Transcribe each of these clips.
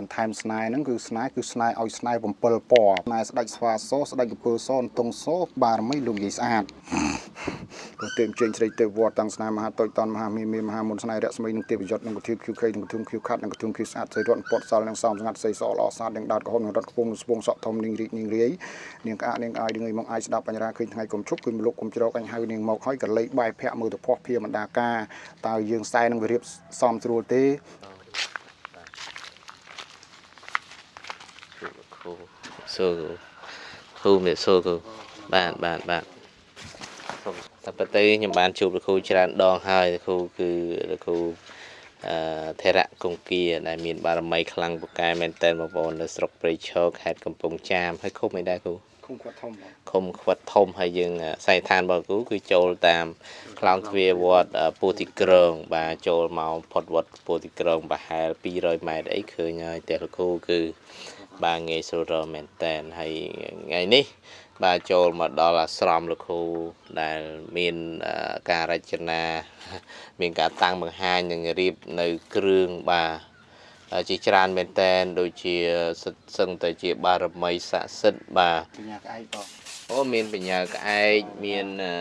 បន្ថែមស្នេហ៍ហ្នឹងគឺស្នេហ៍គឺស្នេហ៍ឲ្យស្នេហ៍7ពណ៌ស្នេហ៍ស្ដេចស្វាសស្ដេចកពើសនតុងសបារមីលោកយាយស្អាតព្រោះទេពជើញស្រីទេពវត្តតាំងស្នេហ៍មហាតូចតនមហាមីមីមហាមុនស្នេហ៍រស្មីនឹងទេពយុទ្ធនឹងកធៀប QK នឹងកធុំ Q ខាត់នឹងកធុំ Q ស្អាតស្រីរត់ពតសល់នឹងសំស្ងាត់ស្រីសល្អស្អាតនឹងដោតក្រហមនឹងរត់ខ្ពងនឹងស្ពងសក់ធំនឹងរីកនឹងរាយនាងក្អាកនាងអាយនឹងឲ្យមកអាយស្ដាប់បញ្ហាឃើញថ្ងៃកុំឈប់គឺមលុកកុំច្រកអញហៅនាងមកហើយក៏លេខបាយភ័ក្រមើលទៅភ័ព្វភាមណ្ដាការតើយើងខ្សែនឹងវារៀបសំស្រួលទេ គ្រូសួរគ្រូគ្រូមានសួរគ្រូបាទបាទបាទសូមតែប៉ុន្តែខ្ញុំបានជួបលោកគ្រូច្រើនដងហើយលោកគ្រូគឺលោកគ្រូអឺធរៈគង្គាដែលមានបារមីខ្លាំងពូកែមែនតើបងប្អូននៅស្រុកព្រៃឈរខេត្តកំពង់ចាមហើយឃុំអីដែរគ្រូគុំគាត់ធំបងឃុំខ្វិតធំហើយយើងស័យឋានរបស់គ្រូគឺចូលតាមខ្លោងទ្វារវត្តពោធិក្រង បាទចូលមកផុតវត្តពោធិក្រងប្រហែល200ម៉ែត្រអីឃើញហើយតែលោកគ្រូគឺ បាទងាយស្រួលរកមែនតែនហើយថ្ងៃនេះ បាទចូលមកដល់អាស្រមលោកគ្រូដែលមានអឺការរចនា មានការតាំងបង្ហាញនិងរៀបនៅគ្រឿងបាទជាច្រើនមែនតែនដូចជាសិតសឹងតែជាបារមីស័ក្តិសិទ្ធិបាទបញ្ញាក្អែកបងអូមានបញ្ញាក្អែកមានអឺ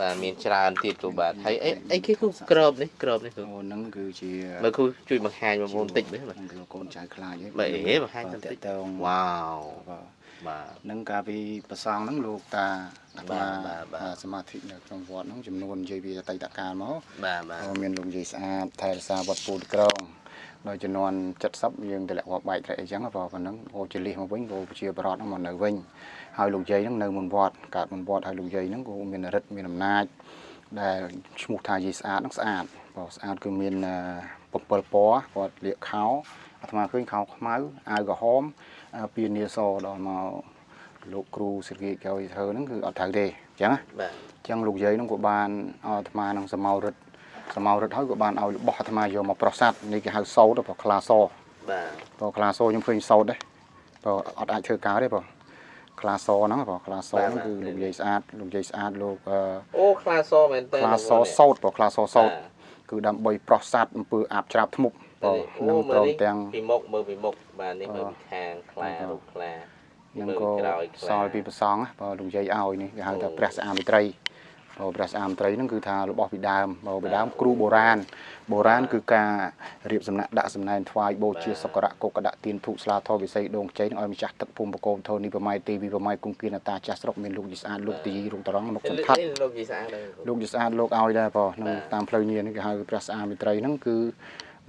បាទមានច្រើនទៀតគ្រូបាទហើយអីអីគេគ្រូក្របនេះក្របនេះគ្រូអូហ្នឹងគឺជាមើលគ្រូជួយបង្ហាញបងប្អូនបន្តិចមើលបាទហ្នឹងគឺកូនចៅខ្លាចហីបាទអេបង្ហាញបន្តិចតើងវ៉ាវបាទបាទនឹងកាលពីប្រសងហ្នឹងលោកតាអាត្មាបាទបាទសមាធិនៅក្នុងវត្តហ្នឹងចំនួននិយាយពីអតីតកាលមកបាទបាទក៏មានលោកយាយស្អាតថែរក្សាវត្តពូតក្រង ដល់ចំនួន70យើងតម្លាក់វត្តបែកត្រែកអីចឹងបើប៉ុណ្ណឹងហូរចលិះមកវិញក៏ជាបរតហ្នឹងមកនៅវិញហើយលោកយាយហ្នឹងនៅមុនវត្តកើតមុនវត្តហើយលោកយាយហ្នឹងក៏មានរិទ្ធមានអំណាចដែលឈ្មោះថាយាយស្អាតហ្នឹងស្អាតបើស្អាតគឺមាន7ពណ៌គាត់លាកខោអាត្មាឃើញខោខ្មៅអាវក្រហមពានាសដល់មកលោកគ្រូសិរិកោយធ្វើហ្នឹងគឺអត់ត្រូវទេអញ្ចឹងណាបាទចឹងលោកយាយហ្នឹងក៏បានឲ្យអាត្មានឹងសមោរិទ្ធ សមោរិទ្ធហើយក៏បានឲ្យរបស់អាត្មាយកមកប្រសាទនេះគេហៅសោតព្រោះខ្លាសបាទព្រោះខ្លាសខ្ញុំឃើញសោតដែរព្រោះអត់អាចធ្វើការទេព្រោះខ្លាសហ្នឹងព្រោះខ្លាសហ្នឹងគឺលោកយាយស្អាតលោកយាយស្អាតលោកអឺអូខ្លាសមែនតើខ្លាសសោតព្រោះខ្លាសសោតគឺដើម្បីប្រសាទអំពើអាបច្រាបធ្មប់ព្រោះនឹងព្រមទាំងពីមុខមើលពីមុខបាទនេះមើលពីខាងខ្លារូបខ្លានឹងក៏សល់ពីប្រសងណាព្រោះលោកយាយឲ្យនេះគេហៅថាព្រះស្អាមិត្រី ព្រោះព្រះស្អាមិត្រីហ្នឹងគឺថារបស់ពីដើមព្រោះពីដើមគ្រូបុរាណបុរាណគឺការរៀបសំណាក់ដាក់សំណែនថ្វាយបូជាសក្ការៈកុកដាក់ទៀនធូបស្លាធម៌វិស័យដងជ័យនឹងឲ្យម្ចាស់ទឹកភូមិបកូនធនីប្រម៉ៃទីវិប្រម៉ៃគង្គគៀនតាចាស់ស្រុកមានលោកយីស្អាតលោកទីរុងតរងមកសន្តាត់នេះលោកយីស្អាតដែរលោកយីស្អាតលោកឲ្យដែរព្រោះនឹងតាមផ្លូវញៀននេះគេហៅព្រះស្អាមិត្រីហ្នឹងគឺ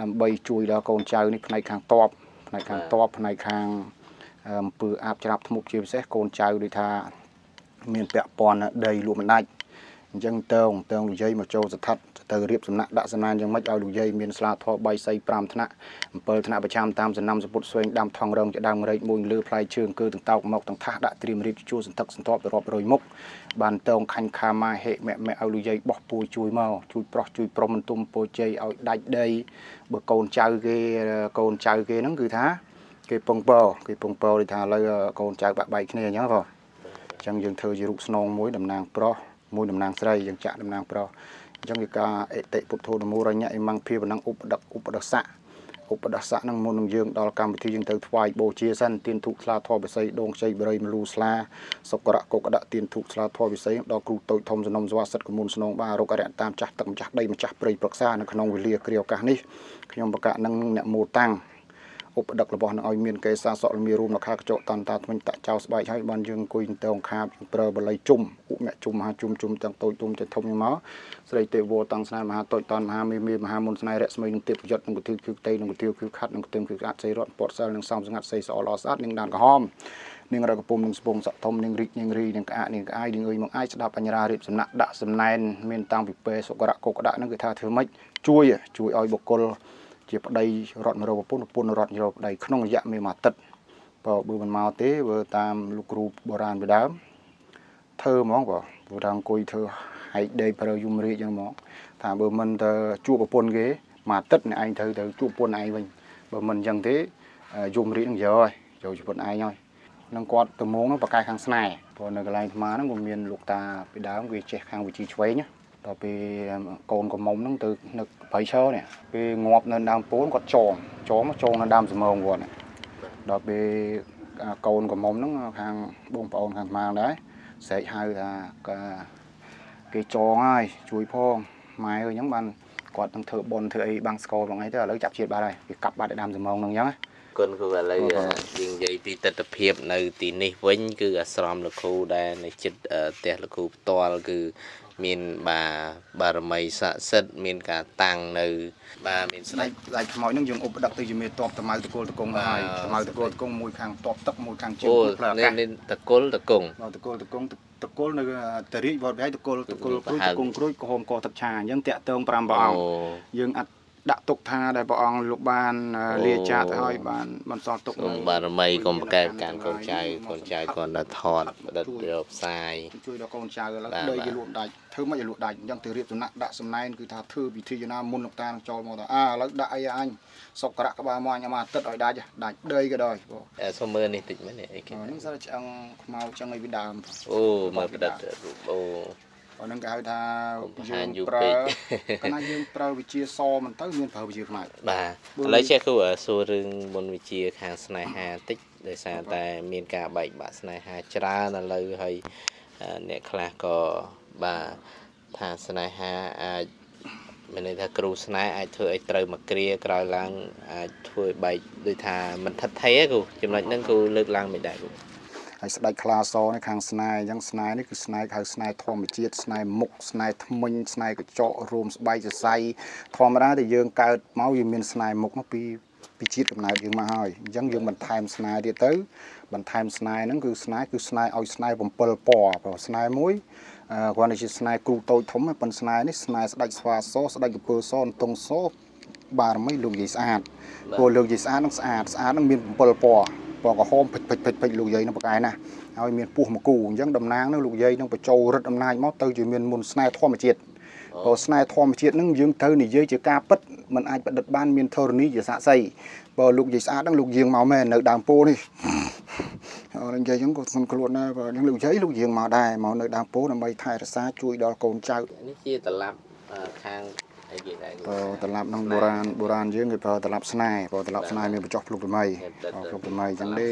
ដើម្បីជួយដល់កូនចៅនេះផ្នែកខាងតបផ្នែកខាងតបផ្នែកខាងអំពើអាបច្រាប់ធ្មប់ជាពិសេសកូនចៅដូចថាមានពាក់ព័ន្ធដីលក់មិនដាច់ អញ្ចឹងតើងតើងលោកយាយមកចូលស្ថិតទៅរៀបសំណាក់ដាក់សំណានយ៉ាងម៉េចឲ្យលោកយាយមានស្លាធម៌3សី5ថ្នាក់7ថ្នាក់ប្រចាំតាមសំណាំសពុតស្វែងដាំថងរងជាដើមរែកមួយលើផ្លែជើងគឺទាំងតោកមកទាំងថាសដាក់ត្រៀមរៀបជួសន្ទឹកសន្ទប់ទៅរាប់រយមុខបានតើងខាញ់ខាម៉ាហេម៉ែម៉ែឲ្យលោកយាយបោះពួយជួយមកជួយប្រុសជួយប្រុសមិនទុំពោជ័យឲ្យដាច់ដីបើកូនចៅគេកូនចៅគេហ្នឹងគឺថាគេពងពោគេពងពោដូចថាឥឡូវកូនចៅបាក់បែកគ្នាអញ្ចឹងបងអញ្ចឹងយើងធ្វើជារូបស្នងមួយតំណាងប្រុស មួយតំណាងស្រីយើងចាក់តំណាងប្រុសអញ្ចឹងគឺការអតិពុទ្ធោនមោរញ្ញអិមង្ឃភាវនឹងឧបដកឧបដស័កឧបដស័កនឹងមុននឹងយើងដល់កម្មវិធីយើងទៅថ្វាយបូជាសិនទៀនធូបស្លាធម៌បិស័យដងខ្ចីបរិយមលូស្លាសុករៈកុកដទៀនធូបស្លាធម៌បិស័យដល់គ្រូតូចធំសំណុំសវសិទ្ធកមុនស្នងបារកអរិយតាមចាស់ទឹកម្ចាស់ដីម្ចាស់ព្រៃប្រឹក្សានៅក្នុងវេលាគ្រាឱកាសនេះខ្ញុំបកៈនឹងអ្នកមោតាំង ឧបដឹករបស់នឹងឲ្យមានកេសាសក់លមីរួមនៅខាកញ្ចក់តន្តាថ្មិញតាក់ចៅស្បែកហើយបានយើងអង្គុយទៅខាបប្រើបល័យជុំឧមជុំមហាជុំជុំទាំងតូចទុំទាំងធំមកស្រីទេវតាំងស្នេហ៍មហាតូចតនមហាមេមេមហាមុនស្នេហ៍រស្មីនឹងទេពយុទ្ធនឹងគុទិគឺតេនឹងគុទិគឺខាត់នឹងគុទិគឺស្អាតសៃរត់ពតសិលនឹងសំស្ងាត់សៃសអល្អស្អាតនឹងដានក្រហមនឹងរកកំពុំនឹងស្ពងសក់ធំនឹងរីកនឹងរីនឹងក្អាកនឹងក្អាយនឹងអើយមកអាយស្ដាប់បញ្ញរារៀបសំណាក់ដាក់សំណែនមានតាំងពីពេសុករៈកុកដាក់នឹងគឺថាធ្វើម៉េចជួយជួយឲ្យបុគ្គល ជាប្តីរត់មករកប្រពន្ធប្រពន្ធរត់មករកប្តីក្នុងរយៈមួយអាទិត្យបើបើមិនមកទេបើតាមលោកគ្រូបុរាណពីដើមធ្វើហ្មងបើព្រោះថាអង្គុយធ្វើហែកដេកប្រើយំរាជចឹងហ្មងថាបើមិនទៅជួបប្រពន្ធគេមួយអាទិត្យអ្នកឯងត្រូវទៅជួបប្រពន្ធឯងវិញបើមិនអញ្ចឹងទេយំរាជនឹងយកហើយយកជីវិតឯងហើយនឹងគាត់ទៅមងនឹងបកកាយខាងស្នេហ៍ព្រោះនៅកន្លែងអាត្មាហ្នឹងក៏មានលោកតាពីដើមវាចេះខាងវិជីឆ្វេងណា ដល់ពេលកូនកំមុំហ្នឹងទៅនៅព្រៃឈើនេះពេលងាប់នៅដើមពួនគាត់ចងចងមកចងនៅដើមសំងគាត់ដល់ពេលកូនកំមុំហ្នឹងខាងបងប្អូនខាងស្មាងដែរស្រែកហៅថាគេចងហើយជួយផងម៉ែអើយអញ្ចឹងបានគាត់នឹងធ្វើបុណ្យធ្វើអីបាំងស្គរបងអីទៅឥឡូវចាប់ជាតិបាត់ហើយគេកាប់បាត់ឯដើមសំងហ្នឹងអញ្ចឹងណាគុណគ្រូឥឡូវបាទយើងនិយាយពីទស្សនវិជ្ជានៅទីនេះវិញ គឺអាស្រមលោកគ្រូដែលនៅចិត្តអឺផ្ទះលោកគ្រូផ្ទាល់គឺ មានបាបារមីស័ក្តិសិទ្ធិមានការតាំងនៅ បាទមានស្ដេដាចច់ដាច់ខ្មោចហ្នឹងយើងឧបដឹកទៅជាមេតបតម៉ៅតកូលតកងទៅហើយបាទតម៉ៅតកូលតកងមួយខាងតបទឹកមួយខាងជើងអូផ្លូវអានេះកាសនេះតកុលតកងបាទតកូលតកងតកូលនៅតរីវត្តវិហារតកូលតកូលគ្រួយតកងគ្រួយក៏ហមកទឹកឆាអញ្ចឹងតាក់ទង5ព្រះអង្គយើងអត់ ដាក់ទុកថាដែលព្រះអង្គលោកបានអឺអូលាចាទៅហើយបានបន្សល់ទុកសូមបារមីកុំប្រកែកប្រកាន់កូនចៅកូនចៅគាត់ដល់ថតបដិទ្ធរកផ្សាយជួយដល់កូនចៅឥឡូវបាទដីបាទគេលក់ដាច់ធ្វើមិនឲ្យលក់ដាច់អញ្ចឹងទៅរៀបសំណាក់ដាក់សំណែនគឺថាធ្វើពិធីណាមុនលោកតានឹងចូលមកថាអើឥឡូវដាក់អីអញសុកក្រៈក្បាលមកអញមកអាទិត្យឲ្យដាច់ដាច់ដីក៏ដោយបងអ่าសូមមើលនេះតិចមែននេះអីគេហ្នឹងសារឆ្អឹងខ្មៅឆ្អឹងអីវាដើមអូមើលបដិទ្ធរូបអូ អាហ្នឹងគេហៅថាកុំបង្យើហាញងយូរប្រើពេកកាលណាយើងប្រើវិជាសមិនទៅមានប្រើវិជាខ្មៅបាទបើឥឡូវចេះគ្រូអ่าសួររឿងមុនវិជាខាងស្នេហាតិចដោយសារតែមានការបែកបាក់ស្នេហាច្រើនឥឡូវហើយអ่าអ្នកខ្លះក៏បាទថាស្នេហាអាចមានន័យថាគ្រូស្នេហ៍អាចធ្វើឲ្យត្រូវមកគ្រាក្រោយឡើងអាចធ្វើឲ្យបែកដូចថាមិនថិតថេរទេគ្រូចំណុចហ្នឹងគ្រូលើកឡើងមិនដែរគ្រូ ហើយស្ដេចខ្លាសនេះខាងស្នេហ៍អញ្ចឹងស្នេហ៍នេះគឺស្នេហ៍ហៅស្នេហ៍ធម្មជាតិស្នេហ៍មុខស្នេហ៍ថ្មិញស្នេហ៍កញ្ចក់រួមស្បែកសរសៃធម្មតាដែលយើងកើតមកយើងមានស្នេហ៍មុខមកពីពីជាតិកំណើតយើងមកហើយអញ្ចឹងយើងបន្ថែមស្នេហ៍ទៀតទៅបន្ថែមស្នេហ៍ហ្នឹងគឺស្នេហ៍គឺស្នេហ៍ឲ្យស្នេហ៍7ពណ៌ព្រោះស្នេហ៍មួយអឺគាត់នេះជាស្នេហ៍គ្រូតូចធំប៉ុន្តែស្នេហ៍នេះស្នេហ៍ស្ដេចស្វាសស្ដេចកពើសន្ទង់សបារមីលោកយាយស្អាតបាទព្រោះលោកយាយស្អាតហ្នឹងស្អាតស្អាតហ្នឹងមាន7ពណ៌ ពណ៌ក្រហមភិចភិចភិចភិចលោកយាយហ្នឹងប្រកែណាស់ហើយមានពោះមកគូអញ្ចឹងតំណាងហ្នឹងលោកយាយហ្នឹងបញ្ចូលរិទ្ធអំណាចមកទៅជាមានមុនស្នេហ៍ធម្មជាតិព្រោះស្នេហ៍ធម្មជាតិហ្នឹងយើងត្រូវនិយាយជាការពិតมันអាចបដិទ្ធបានមានធរណីជាសាក្សីបើលោកយាយស្អាតហ្នឹងលោកយាងមកមែននៅដើមពោនេះអរនិយាយអញ្ចឹងក៏ស្មខ្លួនដែរបើអញ្ចឹងលោកយាយលោកយាងមកដែរមកនៅដើមពោដើម្បីថែរក្សាជួយដល់កូនចៅនេះជាតឡាប់អឺខាង អីគេដែរបើត្រឡប់ក្នុងបុរាណបុរាណយើងគេប្រើត្រឡប់ស្នេហ៍បើត្រឡប់ស្នេហ៍មានបញ្ចុះភ្លុកថ្មីភ្លុកថ្មីអញ្ចឹងទេ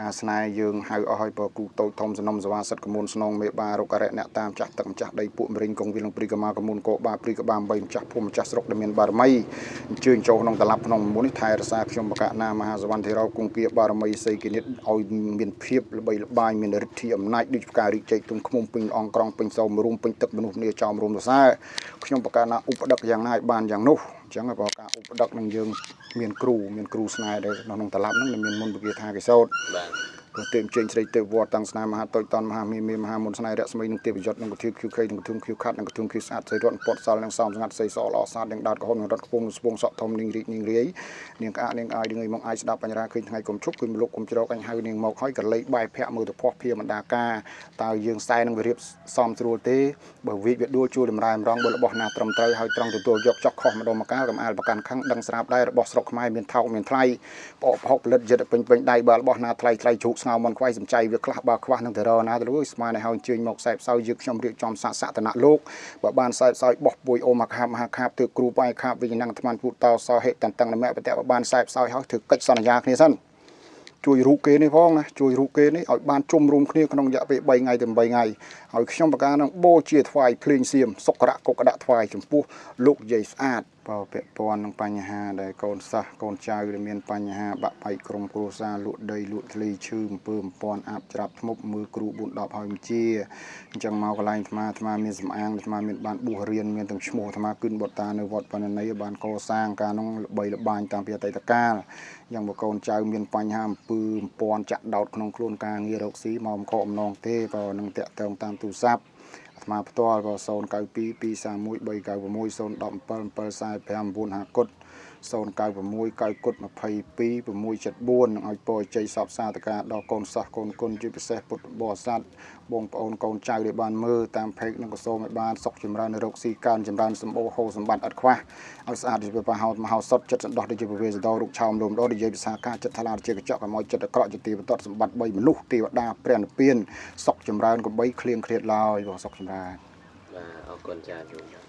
ការស្នេហ៍យើងហៅអស់ឲ្យបើគូតូចធំសំណុំសវ៉ាសិតកមុនស្នងមេបារុករៈអ្នកតាមចាស់ទឹកម្ចាស់ដីពួកម្រិញកងវិលងព្រីកមាកមុនកោបាព្រីកបា3ម្ចាស់ភូមិម្ចាស់ស្រុកដែលមានបារមីអញ្ជើញចូលក្នុងត្រឡប់ក្នុងមុននេះថែរក្សាខ្ញុំបកណាមហាសវណ្ណធិរោគង្គៀបារមីសីគនិតឲ្យមានភាពល្បីល្បាញមានឫទ្ធិអំណាចដូចផ្ការីកជ័យទុំឃុំពេញអង្គក្រងពេញសោមរួមពេញទឹកមនុស្សគ្នាចោមរួមសរសើរខ្ញុំបកណាឧបដឹកយ៉ាងណាឲ្យបានយ៉ាងនោះអញ្ចឹងបើការឧបដឹកនឹងយើងមានគ្រូមានគ្រូស្នេហ៍ដែលនៅក្នុងតឡាប់ហ្នឹងដែលមានមុនវិគាថាកេសោតបាទ ព្រោះទេពជើញស្រីទេពវត្តតាំងស្នេហ៍មហាតូចតនមហាមេមេមហាមុនស្នេហ៍រស្មីនឹងទេពយុទ្ធនឹងកធឿឃ្យូខេនឹងកធឿឃ្យូខាត់នឹងកធឿឃ្យូស្អាតសៃរត់ពតសល់នឹងសំស្ងាត់សៃសល្អស្អាតនឹងដោតក្រហមនឹងរត់ខ្ពងនឹងស្ពងសក់ធំនឹងរីកនឹងរាយនាងក្អាកនាងអាយនឹងឲ្យមកអាយស្ដាប់បញ្ញរាឃើញថ្ងៃគុំជប់គឺមលុកគុំជ្រោកអញហៅនាងមកហើយកលេចបាយភ័ក្រមើលទៅផោះភៀមណ្ដាការតើយើងខ្សែនឹងវារៀបសំស្រួលទេបើវិវាដួលជួលតម្រែម្រងបើរបស់ណាត្រឹមត្រូវហើយត្រង់ទទួលយកចោះខុសម្ដងមកកាលកំអាលប្រកាន់ខឹងដឹងស្រាប់ដែររបស់ស្រុកខ្មែរមានថោកមានថ្លៃបោកផុកផលិតយិតពេញពេញដៃបើរបស់ណាថ្លៃថ្លៃជ្រូកស្ងោមមិនខ្វាយសំចៃវាខ្លះបើខ្វះនឹងទៅរណាទៅលួយស្មានឲ្យហើយជើញមកខ្សែផ្សោយយើងខ្ញុំរៀបចំសាកសតនៈលោកបើបានខ្សែផ្សោយបោះពួយអូមខាបមហាខាបទើគ្រូបាយខាបវិញ្ញាណអាត្មាពុតតសហេតតੰនមៈបតៈបើបានខ្សែផ្សោយហើយធ្វើកិច្ចសន្យាគ្នាសិនជួយរូបគេនេះផងណាជួយរូបគេនេះឲ្យបានជុំរួមគ្នាក្នុងរយៈពេល3ថ្ងៃទៅ8ថ្ងៃ ហើយខ្ញុំប្រកាសនឹងបូជាថ្វាយភ្លេងសៀមសុករៈកុកដាក់ថ្វាយចំពោះលោកយាយស្អាតបើពាក់ព័ន្ធនឹងបញ្ហាដែលកូនសិស្សកូនចៅដែលមានបញ្ហាបាក់បែកក្រុមគ្រួសារលក់ដីលក់ធ្លីឈឺអំពើអំពន់អាប់ច្រាប់ធ្មប់មើលគ្រូ4 10ហើយបញ្ជាអញ្ចឹងមកកន្លែងអាត្មាអាត្មាមានសំអាងអាត្មាមានបានបួសរៀនមានទាំងឈ្មោះអាត្មាគិនបុតតានៅវត្តបណ្ណនីបានកសាងការនោះល្បីល្បាញតាំងពីអតីតកាលយ៉ាងបើកូនចៅមានបញ្ហាអំពើអំពាន់ចាក់ដោតក្នុងខ្លួនការងាររកស៊ីមកអំខកអំណងទេបើនឹងតាក់ទងតាមទូរស័ព្ទអាត្មាផ្ទាល់ក៏092 231 396 017 745 950 0969កុដ22674និងឲ្យពរជ័យសពសាធការដល់កូនសិស្សកូនគុណជាពិសេសពុទ្ធបរិស័ទបងប្អូនកូនចៅដែលបានមើលតាមផេកនិងកសោមឲ្យបានសុខចម្រើនរោគស៊ីកើនចម្រើនសម្បូរហូរសម្បត្តិអត់ខ្វះឲ្យស្អាតជាប្រហោតមហោសតចិត្តសន្តោសដូចជាពវេសដោរុកឆោមលំដោដូចជាភាសាការចិត្តថ្លាជាកញ្ចក់កុំឲ្យចិត្តអក្រក់ជាទីបន្ទាត់សម្បត្តិ3មនុស្សទេវតាព្រះនិព្វានសុខចម្រើនកំបីឃ្លៀងឃ្លាតឡើយបងសុខចម្រើនបាទអរគុណចា៎យូរ